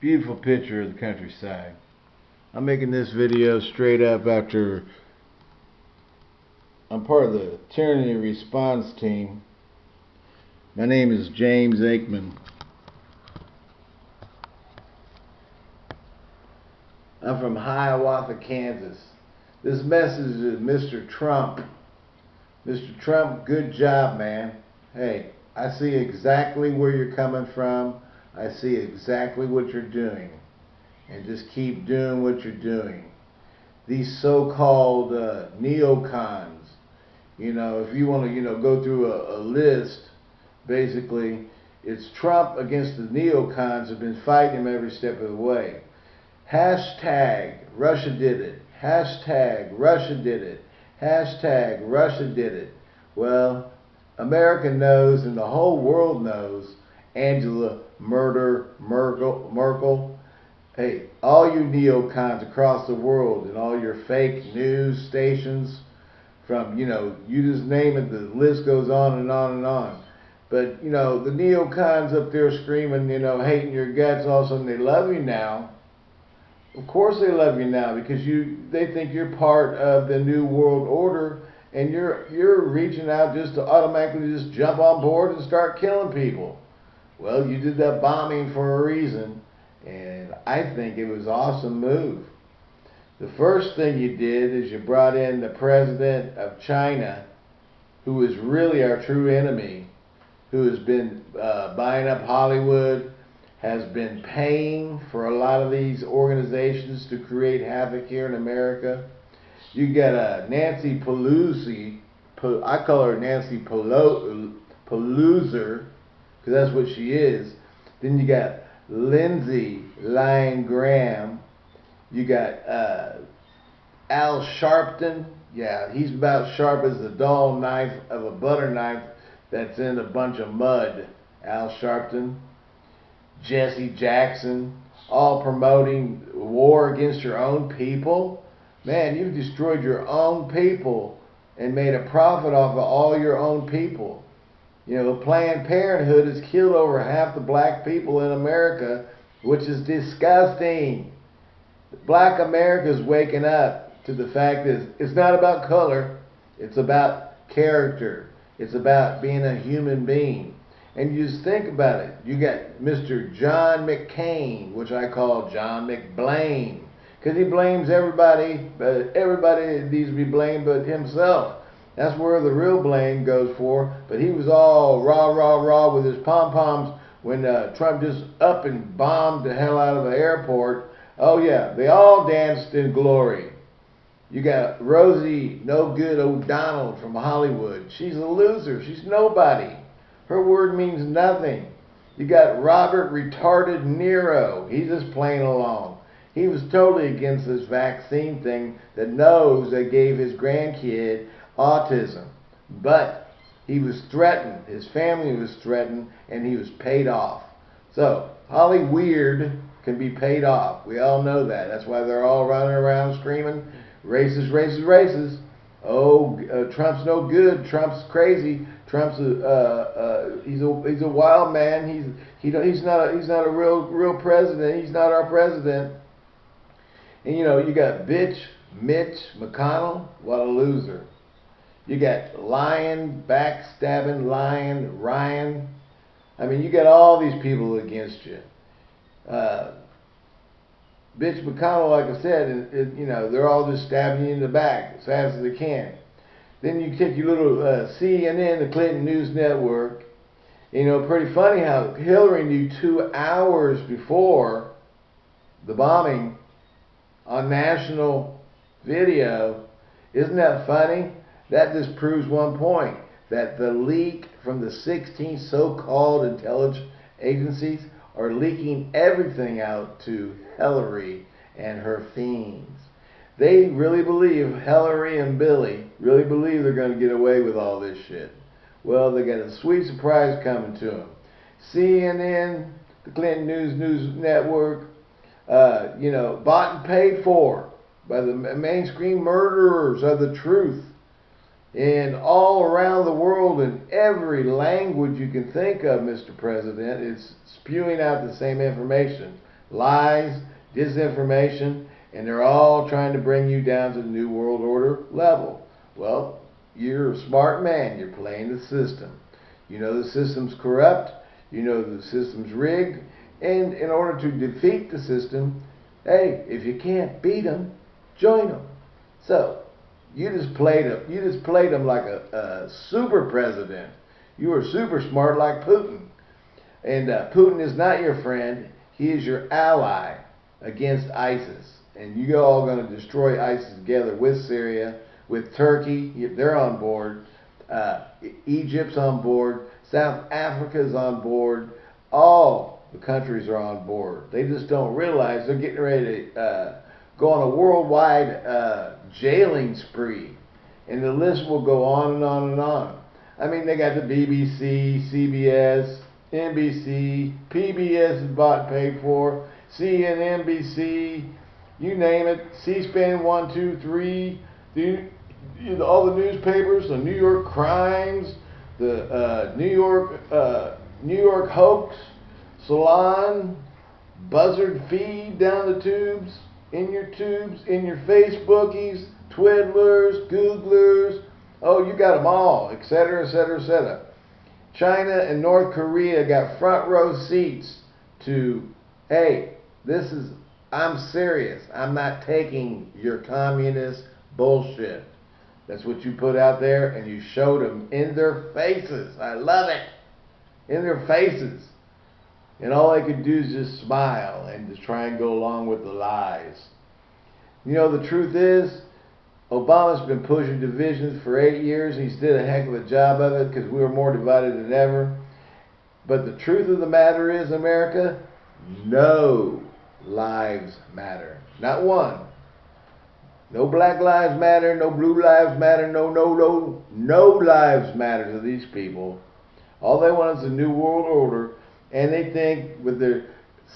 Beautiful picture of the countryside. I'm making this video straight up after I'm part of the tyranny response team. My name is James Aikman. I'm from Hiawatha, Kansas. This message is Mr. Trump. Mr. Trump, good job, man. Hey, I see exactly where you're coming from. I see exactly what you're doing. And just keep doing what you're doing. These so-called uh, neocons, you know, if you want to, you know, go through a, a list, basically, it's Trump against the neocons have been fighting him every step of the way. Hashtag Russia did it. Hashtag Russia did it. Hashtag Russia did it. Well, America knows and the whole world knows Angela Murder Merkel, Merkel. Hey, all you neocons across the world and all your fake news stations, from, you know, you just name it, the list goes on and on and on. But, you know, the neocons up there screaming, you know, hating your guts, all of a sudden they love you now. Of course they love you now because you they think you're part of the new world order and you're you're reaching out just to automatically just jump on board and start killing people. Well, you did that bombing for a reason, and I think it was an awesome move. The first thing you did is you brought in the president of China, who is really our true enemy, who has been uh, buying up Hollywood, has been paying for a lot of these organizations to create havoc here in America. You got a uh, Nancy Pelosi, I call her Nancy Pelosi, because that's what she is. Then you got Lindsey Lyon Graham. You got uh, Al Sharpton. Yeah, he's about sharp as the dull knife of a butter knife that's in a bunch of mud. Al Sharpton. Jesse Jackson, all promoting war against your own people. Man, you've destroyed your own people and made a profit off of all your own people. You know, Planned Parenthood has killed over half the black people in America, which is disgusting. Black America is waking up to the fact that it's not about color, it's about character. It's about being a human being. And you just think about it. You got Mr. John McCain, which I call John McBlame, because he blames everybody, but everybody needs to be blamed but himself. That's where the real blame goes for. But he was all rah, rah, rah with his pom-poms when uh, Trump just up and bombed the hell out of the airport. Oh, yeah, they all danced in glory. You got Rosie No Good O'Donnell from Hollywood. She's a loser. She's nobody. Her word means nothing. You got Robert retarded Nero. He's just playing along. He was totally against this vaccine thing that knows they gave his grandkid autism. But he was threatened. His family was threatened and he was paid off. So, Holly Weird can be paid off. We all know that. That's why they're all running around screaming, racist, racist, racist. Oh, uh, Trump's no good. Trump's crazy. Trump's a uh, uh, he's a he's a wild man. He's he he's not a, he's not a real real president. He's not our president. And you know you got bitch Mitch McConnell. What a loser. You got lying, backstabbing, lying Ryan. I mean, you got all these people against you. Uh, bitch McConnell, like I said, it, it, you know, they're all just stabbing you in the back as fast as they can. Then you take your little uh, CNN, the Clinton News Network. You know, pretty funny how Hillary knew two hours before the bombing on national video. Isn't that funny? That just proves one point that the leak from the 16 so-called intelligence agencies are leaking everything out to Hillary and her fiends. They really believe, Hillary and Billy, really believe they're going to get away with all this shit. Well, they got a sweet surprise coming to them. CNN, the Clinton News News Network, uh, you know, bought and paid for by the mainstream murderers of the truth. And all around the world, in every language you can think of, Mr. President, it's spewing out the same information. lies, disinformation, and they're all trying to bring you down to the New World Order level. Well, you're a smart man. You're playing the system. You know the system's corrupt. You know the system's rigged. And in order to defeat the system, hey, if you can't beat them, join them. So, you just played him. You just played them like a, a super president. You were super smart like Putin. And uh, Putin is not your friend. He is your ally against ISIS. And you all going to destroy ISIS together with Syria, with Turkey. They're on board. Uh, Egypt's on board. South Africa's on board. All the countries are on board. They just don't realize they're getting ready to uh, go on a worldwide uh, jailing spree. And the list will go on and on and on. I mean, they got the BBC, CBS, NBC, PBS bought paid for, CNN, NBC, you name it, C-SPAN 1, 2, 3, the, all the newspapers, the New York Crimes, the uh, New York uh, New York Hoax, Salon, Buzzard Feed down the tubes, in your tubes, in your Facebookies, Twiddlers, Googlers, oh, you got them all, etc., etc., etc. China and North Korea got front row seats to, hey, this is, I'm serious. I'm not taking your communist bullshit. That's what you put out there and you showed them in their faces. I love it. In their faces. And all I could do is just smile and just try and go along with the lies. You know, the truth is, Obama's been pushing divisions for eight years. He's did a heck of a job of it because we were more divided than ever. But the truth of the matter is, America, no lives matter. Not one. No black lives matter, no blue lives matter, no, no, no, no lives matter to these people. All they want is a new world order, and they think with their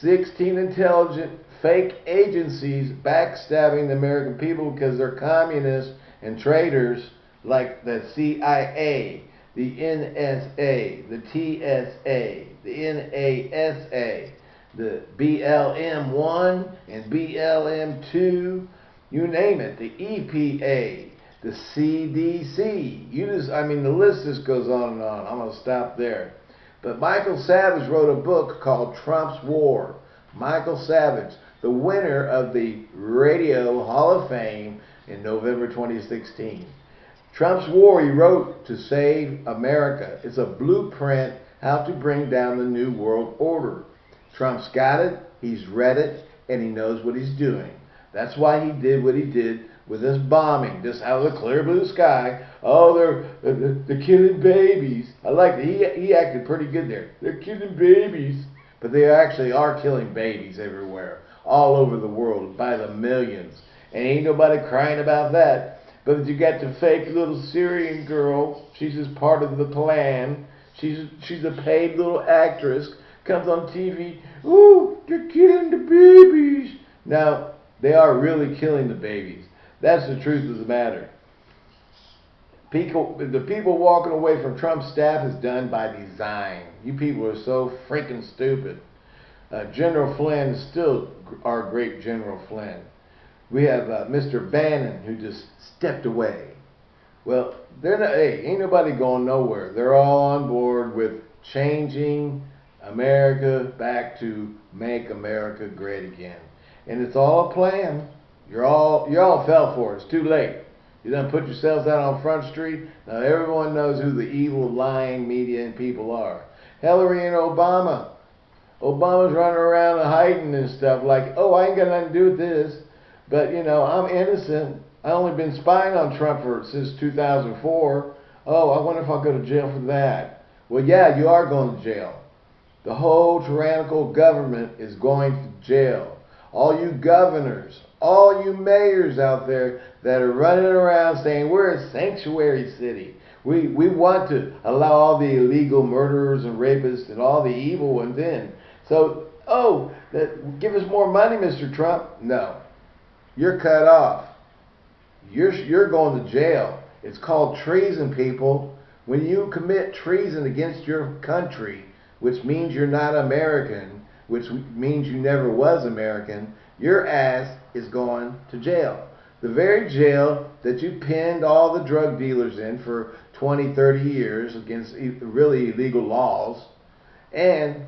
16 intelligent fake agencies backstabbing the American people because they're communists and traitors like the CIA, the NSA, the TSA, the NASA, the BLM 1 and BLM 2, you name it, the EPA, the CDC. You just, I mean, the list just goes on and on. I'm going to stop there. But Michael Savage wrote a book called Trump's War. Michael Savage the winner of the Radio Hall of Fame in November 2016. Trump's war, he wrote, to save America. It's a blueprint how to bring down the New World Order. Trump's got it, he's read it, and he knows what he's doing. That's why he did what he did with this bombing, just out of the clear blue sky. Oh, they're, they're, they're killing babies. I like it. He, he acted pretty good there. They're killing babies. But they actually are killing babies everywhere all over the world by the millions. And ain't nobody crying about that. But you got the fake little Syrian girl. She's just part of the plan. She's she's a paid little actress. Comes on TV. Ooh, they're killing the babies. Now they are really killing the babies. That's the truth of the matter. People, the people walking away from Trump's staff is done by design. You people are so freaking stupid. Uh, General Flynn is still our great General Flynn. We have uh, Mr. Bannon who just stepped away. Well, they're not, hey, ain't nobody going nowhere. They're all on board with changing America back to make America great again. And it's all a plan. You're all you all fell for it. It's too late. You done put yourselves out on Front Street. Now everyone knows who the evil, lying media and people are. Hillary and Obama Obama's running around and hiding and stuff like, oh, I ain't got nothing to do with this. But, you know, I'm innocent. I only been spying on Trump for since 2004. Oh, I wonder if I'll go to jail for that. Well, yeah, you are going to jail. The whole tyrannical government is going to jail. All you governors, all you mayors out there that are running around saying we're a sanctuary city. We, we want to allow all the illegal murderers and rapists and all the evil ones in. So, oh, that, give us more money, Mr. Trump. No. You're cut off. You're, you're going to jail. It's called treason, people. When you commit treason against your country, which means you're not American, which means you never was American, your ass is going to jail. The very jail that you pinned all the drug dealers in for 20, 30 years against really illegal laws, and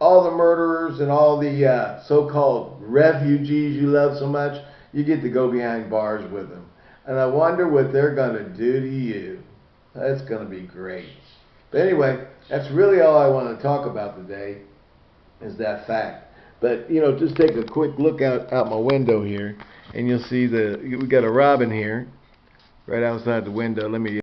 all the murderers and all the uh, so-called refugees you love so much, you get to go behind bars with them. And I wonder what they're going to do to you. That's going to be great. But anyway, that's really all I want to talk about today is that fact. But you know, just take a quick look out out my window here, and you'll see the we got a robin here, right outside the window. Let me